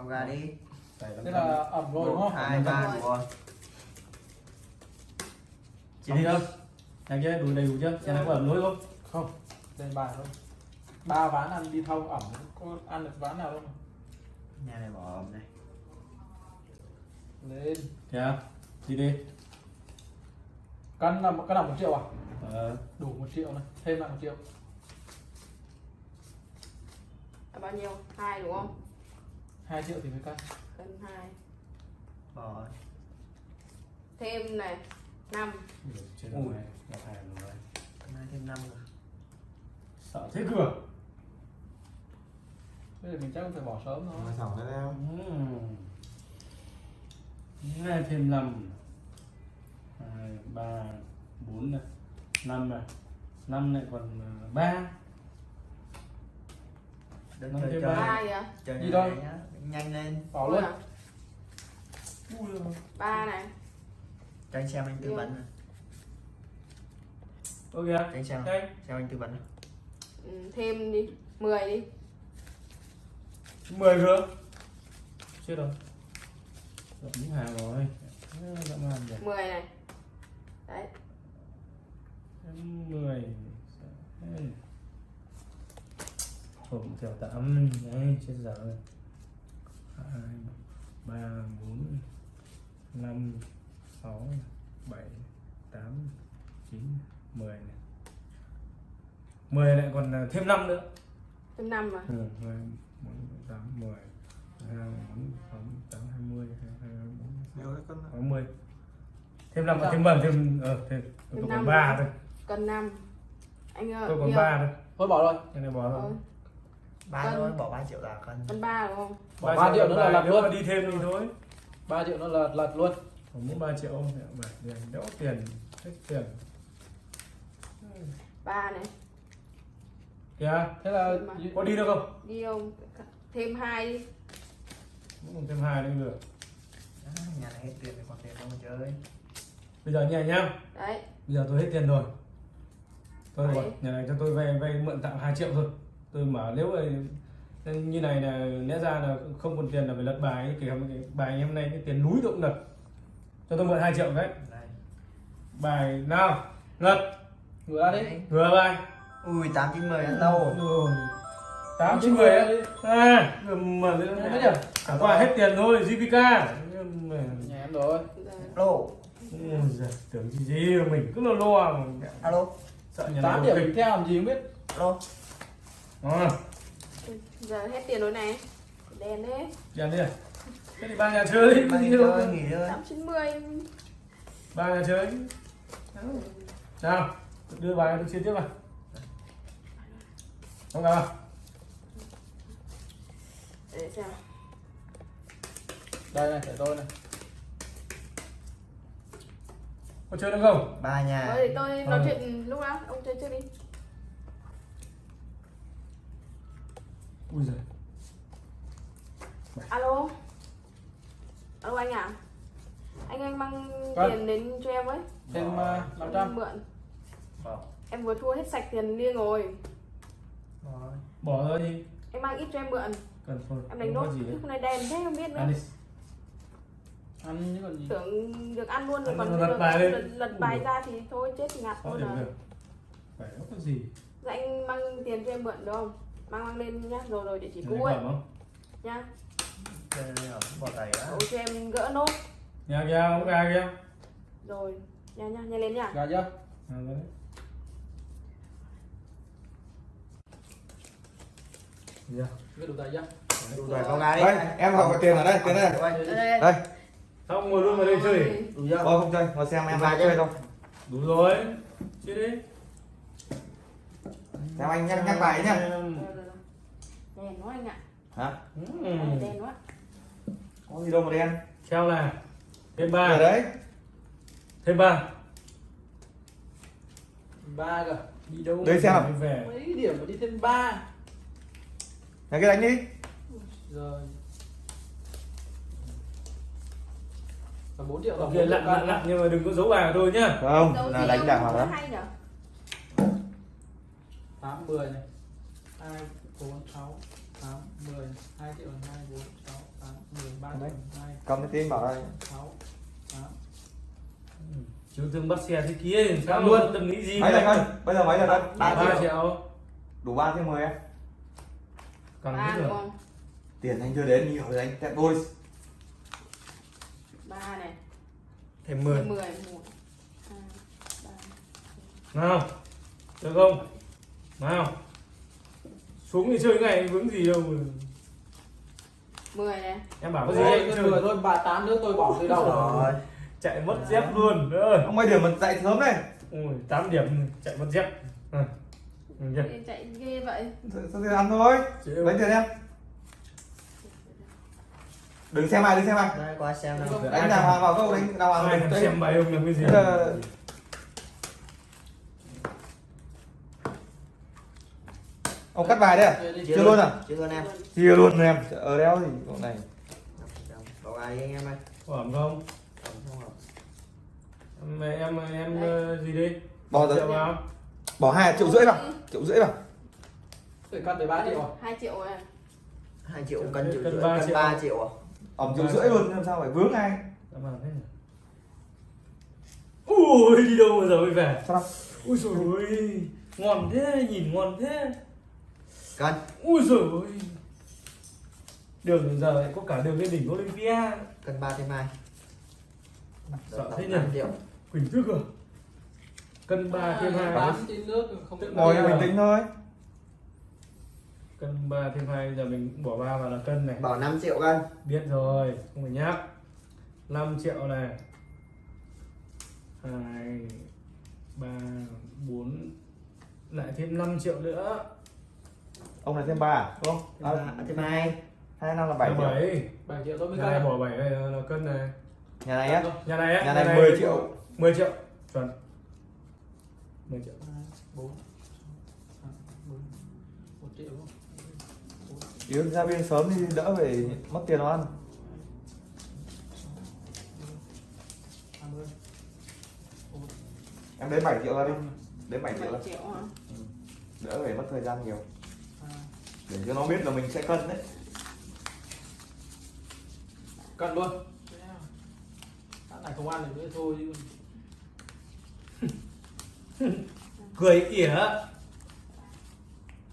Vào gà đi. Thế là ẩm rồi đúng không? hai, ba, rồi. Chị đi đâu? Nhanh chưa? Đủ đầy đủ chưa? Xem nó có ẩm lối không? Không, đây bài thôi. Ba ván ăn đi thâu ẩm, có ăn được ván nào đâu mà. Nhà này bỏ ẩm này. Lên. Dạ. Đi đi. Cân là cân là một triệu à? Ờ. Đủ một triệu này, thêm lại một triệu. là bao nhiêu hai đúng không hai triệu thì mới cân. cân hai Bỏ. thêm này năm Chết Ui. rồi. Gặp hàng rồi. Hai thêm năm rồi. Sợ thế cửa. Bây giờ mình chắc phải bỏ sớm thôi. Mà sỏng ra đâu. Hai thêm năm. Hai, ba, bốn này. Năm này. Năm lại còn à, ba. Đừng Năm chơi thêm chơi. ba. kìa Chơi Đi nhà đâu? nhá. Nhanh lên. Bỏ luôn. à? Ui giời. ba này Cho anh xem anh tư vấn. này. Ok. Cho anh xem. Đây. Xem anh tư vấn. ừ, thêm đi 10 đi 10 cơ. Chết rồi. Gặp những hàng rồi. Dã man nhỉ. 10 này đấy Em 10 Hộp theo tạm Đấy chết dở rồi. 2 3 4 5 6 7 8 9 10 này. 10 lại còn à, thêm 5 nữa. Thêm năm mà ừ, 2 4 8 10 2 4 6 8 20 22 4 Nhiều đấy con 60 thêm 5 thêm 7 thêm ờ thêm Thêm tôi năm còn 3 nữa. thôi. Cân năm. Anh ơi tôi còn. 3 thôi. Thôi bỏ rồi. cái này bỏ rồi. Thôi, Ba Cân. thôi, bỏ 3 triệu là cân. cân ba đúng không? Bỏ 3 triệu nữa là lật nếu mà luôn. đi thêm thì thôi. 3 triệu nữa là lật luôn. Còn muốn 3 triệu không? Thì bảy tiền đỡ tiền hết tiền. Ba này. Kìa Thế là Mà. có đi được không? Đi không? Thêm hai đi. Muốn thêm hai nữa được. Nhà này hết tiền thì còn tiền đâu mà chơi. bây giờ nhẹ nhá. Đấy. Bây giờ tôi hết tiền rồi. Tôi bảo nhà này cho tôi vay vay mượn tạm 2 triệu thôi tôi mở nếu mà như này là lẽ ra là không còn tiền là phải lật bài ấy. kể cả cái bài hôm nay cái tiền núi cũng lật cho tôi mượn 2 triệu đấy bài nào lật đi. Đấy. vừa bài Ui 8 9 10 ăn lâu. rồi tám chín mười à mà Mấy điểm? chẳng qua hết tiền thôi mà- Nhà em rồi. Giời, tưởng gì gì mình cứ lo lo mà Alo. sợ nhà 8 này điểm kịch mình theo làm gì không biết. Alo. À, giờ hết tiền rồi này. Đèn đấy chèn đi thế thì ba nhà chơi đi. Ba đâu chơi nghỉ chơi. tám chín mươi ba nhà chơi. Nào đưa bài tôi chia tiếp vào không nào? Để xem. Đây này, để tôi này. có chơi nữa không? Ba nhà. Thôi thì tôi nói Ờ. chuyện lúc đó ông chơi trước đi ui giời. Alo? Alo anh à anh anh mang Vâng. tiền đến cho em với Thêm Bỏ. uh, em 500. mượn. Bỏ. em vừa thua hết sạch tiền liêng rồi. Bỏ. bỏ ra đi. Em mang ít cho em mượn. Cần thôi em đánh gì lúc này đèn thế không biết nữa. Ăn đi. Ăn chứ còn gì. tưởng được ăn luôn rồi Ăn còn rồi lật bài lật, lật bài ra thì thôi chết thì ngạt thôi à được. Phải có gì? Dạ anh mang tiền cho em mượn được không mang mang lên nhá rồi rồi địa chỉ Nhà cũ này ấy không nhá ở bỏ tay á. Cho em gỡ nốt nhà kia không gà kia rồi nha nha nhanh lên nha Gà chưa? à, đấy. Dạ. Đủ tay chưa? Đủ rồi vào gà đi. Đây, em hỏi tiền ở đây, tiền ở đây. đây Xong ngồi luôn vào đây chơi Đủ chưa? thôi không chơi, ngồi xem em hai chơi thôi đủ rồi chơi đi Xem anh nhắc, nhắc bài nhá đèn quá anh ạ Hả? Ừ. đèn quá Có gì đâu mà đen Treo là thêm Ở ba đấy thêm ba ba cơ. Đi đâu? Đây xem nào. Về Mấy điểm mà đi thêm 3. Này cái đánh đi Rồi. 4 triệu ok lặn lặn lặn nhưng mà đừng có giấu bài của tôi nhá Không, Dấu là đánh ông đảng vào nói đó hay nhở 8 10 này. 2 4 6 8 10 2 triệu 2 4 6 8 Mấy? hai cầm cái tin bảo đây. sáu tám. Chú thương bắt xe thế kia thì sao? luôn. tâm nghĩ gì mấy mà. cân bây giờ mấy là cân Ba ba triệu. triệu. Đủ ba thêm mười em? Càng ba biết đúng rồi. không tiền anh chưa đến nhiều rồi anh tẹt đôi ba này. Thêm mười. 10 mười một hai ba nào được không nào. Xuống thì chơi cái này vướng gì đâu mà. mười này. Em bảo có gì cái chơi? mười thôi bà tám nữa tôi bỏ từ đầu Rồi? Chạy mất dép luôn. Ơi ông mấy điểm mình dậy sớm đây ôi 8 điểm chạy mất dép. À. Chạy ghê vậy. Sao tiền ăn thôi. Chịu. lấy tiền em. Đừng xem ai đừng xem ai. Đây qua xem nào. Đánh hoàng vào câu đánh đừng thèm xem bài ông làm cái gì Thế là- ông cắt bài đấy à? Chưa luôn à? Chưa luôn em. Chia luôn em. Ở đeo gì con này. Có ai anh em ơi. Ổn không? Không, không hợp. em em em ờ, gì đi? Bỏ rồi. Bỏ hai triệu rưỡi vào. Triệu rưỡi vào. Tôi cắt tới ba triệu à? Hai triệu này 2 triệu cân triệu Cân rưỡi ba cân triệu. 3 triệu à? Triệu rưỡi luôn làm sao phải vướng ai? Ui đi đâu mà giờ mới về? Sao? Đâu Ui trời ơi Ngon thế nhìn ngon thế Cân Ui trời ơi. Đường giờ lại có cả đường lên đỉnh Olympia. Cân 3 thêm 2 Sợ thế nhỉ? 5 triệu. Quỳnh thức à? Cân 3 thêm 2 tám trên nước không Tự ngồi bình tĩnh thôi. Cân 3 thêm 2 giờ mình bỏ 3 vào là cân này. Bảo 5 triệu cân Biết rồi Không phải nhắc. 5 triệu này. 2 3 4 Lại thêm 5 triệu nữa ông này thêm ba à đúng không? Thêm à, ba- Thêm 2 hai năm là bảy triệu. 7 bảy triệu tôi mới Nhà này cắt bỏ 7 này là cân này. Nhà này á? Nhà này á nhà này 10 triệu. 10 triệu. Chuẩn. 10 triệu. Bốn bốn một triệu đúng không? yếu ra bên sớm đi đỡ về mất tiền nó ăn. Hai em đến 7 triệu ra đi. Đến 7 triệu ra. 7 triệu hả? Đỡ về mất thời gian nhiều. hai để cho nó biết là mình sẽ cân đấy. Cân luôn. Tháng này không ăn được nữa thôi chứ. Cười ỉa.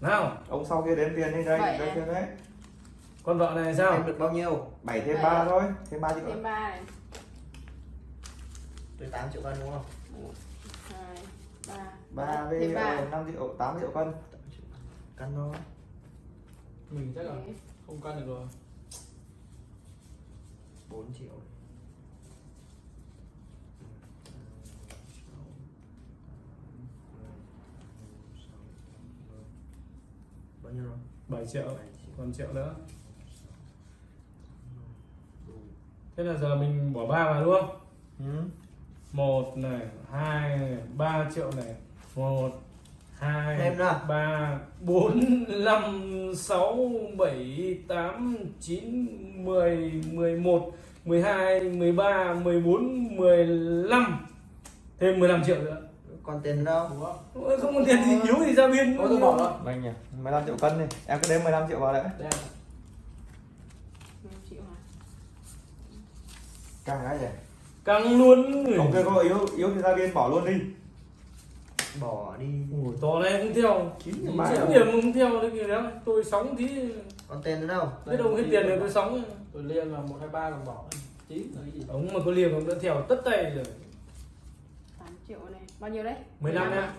Nào. Ông sau kia đếm tiền đi đây Bảy đây à? tiền đấy. Con vợ này sao? Em được bao nhiêu? 7 thêm Bảy 3 à? thôi thêm 3 triệu thêm ba này Tôi 8 triệu cân đúng không? Một hai ba. 3 với thêm ba 5 triệu 8 triệu cân. Cân thôi mình chắc là không cân được rồi. 4 triệu. Bao nhiêu rồi? 7 triệu. 7 triệu. Còn triệu nữa. Thế là giờ mình bỏ 3 vào không? Ừ. một này hai này ba triệu này. Một hai Thêm nữa. ba bốn năm sáu bảy tám chín mười mười một mười hai mười ba mười bốn mười lăm. Thêm 15 triệu nữa. Còn tiền đâu? Không còn tiền gì yếu thì ra biên Thôi tôi bỏ rồi. Vâng nhỉ 15 triệu cân đi. Em cứ đếm 15 triệu vào đấy càng cái gì căng luôn. Kia có yếu yếu thì ra biên bỏ luôn đi Bỏ đi. Ủa, to này không theo. Chín chín điểm bài. điểm không theo đấy kìa đó tôi sóng tí Còn tiền nữa đâu? biết đâu hết tiền rồi tôi sóng tôi liên là một hai ba còn bỏ. Chín là cái gì? Ông mà có liềm ông đã theo tất tay rồi. 8 triệu này. Bao nhiêu đấy? 15 hả? nha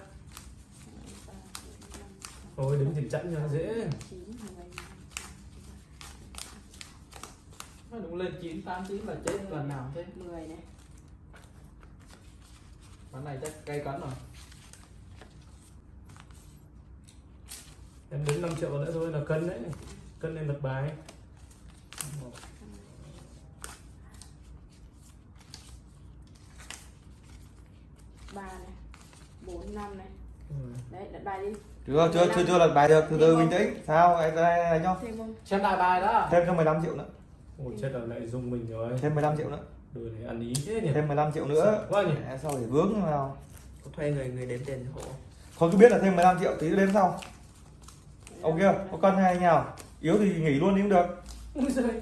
thôi đứng tiền chẵn cho nó dễ. Chín nó đúng lên chín tám chín là chết lần nào cũng thế? Mười này. Bán này chắc cây cấn rồi em đến 5 triệu nữa thôi là cân đấy. Cân lên lật bài. Ba này bốn năm này. Ừ. đấy đặt bài đi. Chưa chưa chưa chưa lật bài được. Từ từ bình tĩnh. Sao? Anh nhá. Thêm không? Xem đại bài đó. Thêm cho 15 triệu nữa. Ôi chết rồi lại dùng mình rồi. Thêm 15 triệu nữa. Đồ này ăn ý thế nhỉ? Thêm 15 triệu nữa. Quá nhỉ? Sao để vướng vào? Có thuê người người đếm tiền hộ. Không cứ biết là thêm 15 triệu tí đếm sau ông kia có cân hay nào? Yếu thì nghỉ luôn đi cũng được. Ui giời.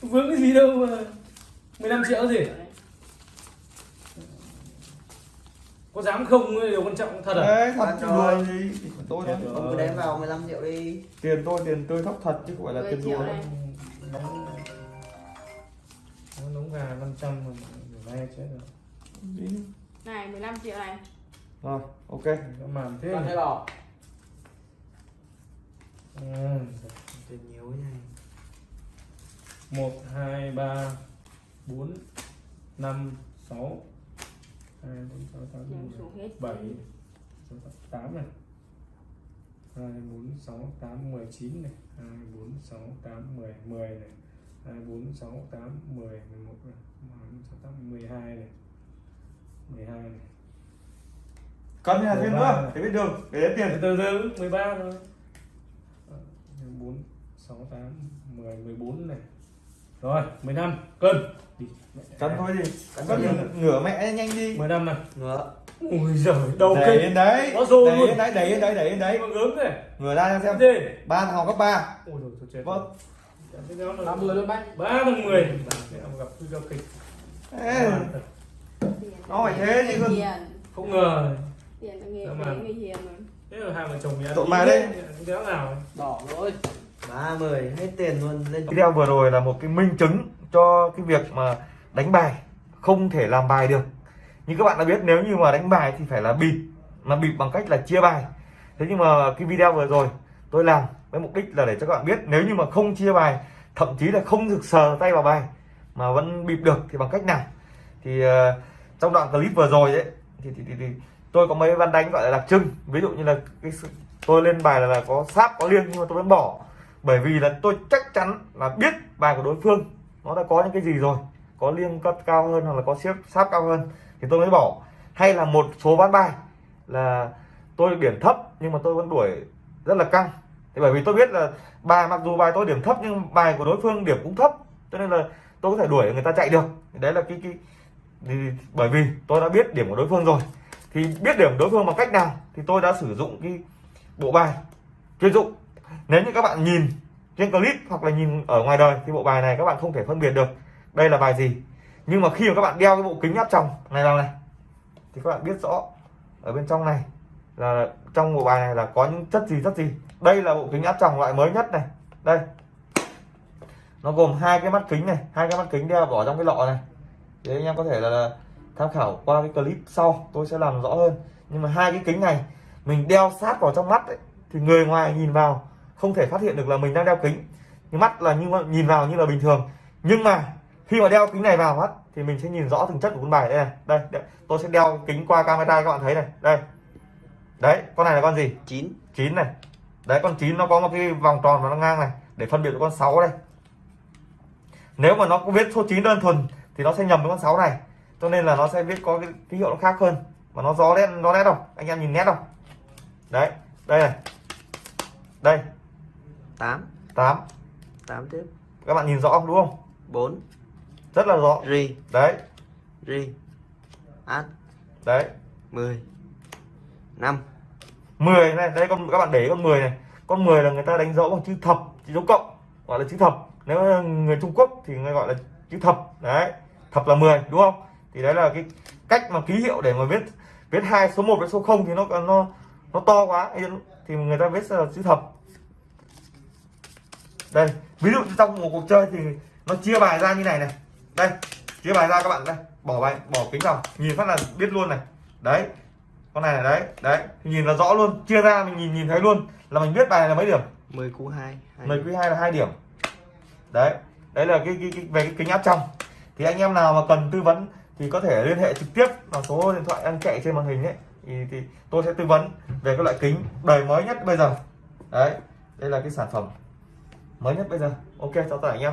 Vướng cái gì đâu mà 15 triệu gì? Có dám không? Điều quan trọng thật à? Đấy thật chứ đùa gì tôi. Ông cứ đếm vào 15 triệu đi. Tiền tôi tiền tôi thóc thật chứ không phải là tiền đùa này. đâu. nó nóng gà 500 mà vay chết rồi. Đi. này 15 triệu này. Rồi ok. Màn thế hay bỏ ừ. Tiền nhiều cái này một hai ba bốn năm sáu. Hai bốn sáu tám bảy tám này. Hai bốn sáu tám mười chín này. Hai bốn sáu tám mười mười này. Hai bốn sáu tám mười mười một này. Hai bốn sáu tám mười hai này. Mười hai này. Cần nhà thêm Mười nữa ba. để biết đường. Để tiền. Từ từ 13 thôi Ờ, 4 6 8 10 14 này. Rồi 15 cân. Đi cần thôi gì Cân ngửa mẹ nhanh đi. 15 này. Ngựa ui giời đầu đẩy kinh. lên đấy. Có rồi đẩy luôn. lên đấy đẩy lên đấy đẩy lên đấy. Mà gớm này ngửa ra cho xem gì? ba thằng học cấp ba. Ôi rồi tôi chết vâng. năm mươi luôn bác. Ba bằng 10 Mẹ gặp nguy cơ kịch. Nó phải thế chứ hiền không ngờ. Tiền là nghề mà? đấy người hiền mà. Thế là hai vợ chồng nhà Tụi mày đây. đéo nào. Đỏ rồi 30 hết tiền luôn lên video vừa rồi là một cái minh chứng cho cái việc mà đánh bài không thể làm bài được. Như các bạn đã biết nếu như mà đánh bài thì phải là bịp mà bịp bằng cách là chia bài. Thế nhưng mà cái video vừa rồi tôi làm với mục đích là để cho các bạn biết nếu như mà không chia bài thậm chí là không được sờ tay vào bài mà vẫn bịp được thì bằng cách nào? Thì uh, trong đoạn clip vừa rồi ấy thì, thì, thì, thì tôi có mấy văn đánh gọi là đặc trưng. Ví dụ như là cái sự, tôi lên bài là, là có sáp có liêng nhưng mà tôi vẫn bỏ bởi vì là tôi chắc chắn là biết bài của đối phương, nó đã có những cái gì rồi, có liêng cấp cao hơn hoặc là có xếp, sáp cao hơn, thì tôi mới bỏ. Hay là một số ván bài là tôi điểm thấp nhưng mà tôi vẫn đuổi rất là căng. Thì bởi vì tôi biết là bài, mặc dù bài tôi điểm thấp nhưng bài của đối phương điểm cũng thấp, cho nên là tôi có thể đuổi, người ta chạy được. Đấy là cái cái, thì bởi vì tôi đã biết điểm của đối phương rồi. Thì biết điểm đối phương bằng cách nào thì tôi đã sử dụng cái bộ bài chuyên dụng nếu như các bạn nhìn trên clip hoặc là nhìn ở ngoài đời thì bộ bài này các bạn không thể phân biệt được đây là bài gì. Nhưng mà khi mà các bạn đeo cái bộ kính áp tròng này vào này thì các bạn biết rõ ở bên trong này là trong bộ bài này là có những chất gì chất gì. Đây là bộ kính áp tròng loại mới nhất này. Đây. Nó gồm hai cái mắt kính này hai cái mắt kính đeo bỏ trong cái lọ này. Thì anh em có thể là, tham khảo qua cái clip sau tôi sẽ làm rõ hơn. Nhưng mà hai cái kính này mình đeo sát vào trong mắt ấy, thì người ngoài nhìn vào không thể phát hiện được là mình đang đeo kính. Mắt là như nhìn vào như là bình thường. Nhưng mà khi mà đeo kính này vào mắt thì mình sẽ nhìn rõ từng chất của con bài. Đây này đây, đây. tôi sẽ đeo kính qua camera các bạn thấy này. Đây. Đấy con này là con gì? 9 9 này. Đấy con 9 nó có một cái vòng tròn và nó ngang này để phân biệt với con 6 đây. Nếu mà nó có viết số 9 đơn thuần thì nó sẽ nhầm với con 6 này. Cho nên là nó sẽ viết có cái ký hiệu nó khác hơn. Mà nó rõ nét nó nét đâu anh em nhìn nét đâu đấy đây này. Đây 8 8 8 tiếp. Các bạn nhìn rõ không? Đúng không? 4 rất là rõ. Ri. Đấy. Ri. Át đấy. 10 5 10 này. Đây con các bạn để con 10 này. Con 10 là người ta đánh dấu bằng chữ thập chữ dấu cộng gọi là chữ thập. Nếu người Trung Quốc thì người gọi là chữ thập. Đấy. Thập là 10 đúng không? Thì đấy là cái cách mà ký hiệu để mà viết viết hai số 1 với số 0 thì nó nó nó to quá. Thì người ta viết là chữ thập đây ví dụ trong một cuộc chơi thì nó chia bài ra như này này. Đây chia bài ra các bạn đây. Bỏ bài bỏ kính vào. Nhìn phát là biết luôn này. Đấy con này là đấy đấy. Thì nhìn là rõ luôn chia ra mình nhìn nhìn thấy luôn là mình biết bài này là mấy điểm? 10 cú 2 mười quý hai là hai điểm. Đấy đấy là cái, cái, cái về cái kính áp trong. Thì anh em nào mà cần tư vấn thì có thể liên hệ trực tiếp vào số điện thoại đang chạy trên màn hình ấy. Thì, thì tôi sẽ tư vấn về các loại kính đời mới nhất bây giờ. Đấy đây là cái sản phẩm mới nhất bây giờ. Ok chào tất cả anh em.